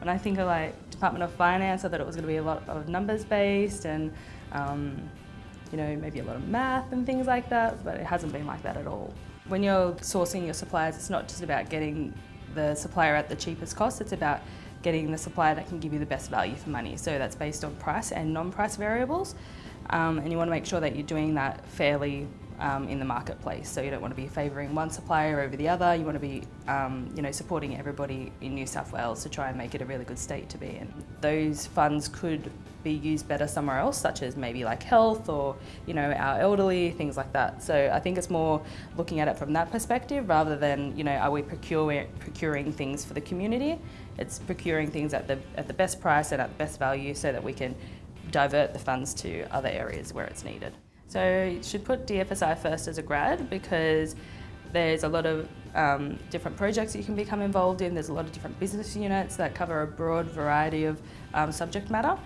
when I think of like Department of Finance, I thought it was going to be a lot of numbers based and um, you know maybe a lot of math and things like that, but it hasn't been like that at all. When you're sourcing your suppliers, it's not just about getting the supplier at the cheapest cost, it's about getting the supplier that can give you the best value for money. So that's based on price and non-price variables. Um, and you want to make sure that you're doing that fairly um, in the marketplace. So you don't want to be favouring one supplier over the other. You want to be, um, you know, supporting everybody in New South Wales to try and make it a really good state to be in. Those funds could be used better somewhere else, such as maybe like health or, you know, our elderly, things like that. So I think it's more looking at it from that perspective rather than, you know, are we procuring, procuring things for the community? It's procuring things at the, at the best price and at the best value so that we can divert the funds to other areas where it's needed. So you should put DFSI first as a grad because there's a lot of um, different projects you can become involved in. There's a lot of different business units that cover a broad variety of um, subject matter.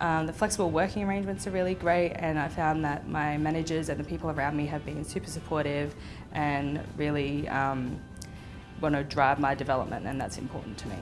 Um, the flexible working arrangements are really great and I found that my managers and the people around me have been super supportive and really um, want to drive my development and that's important to me.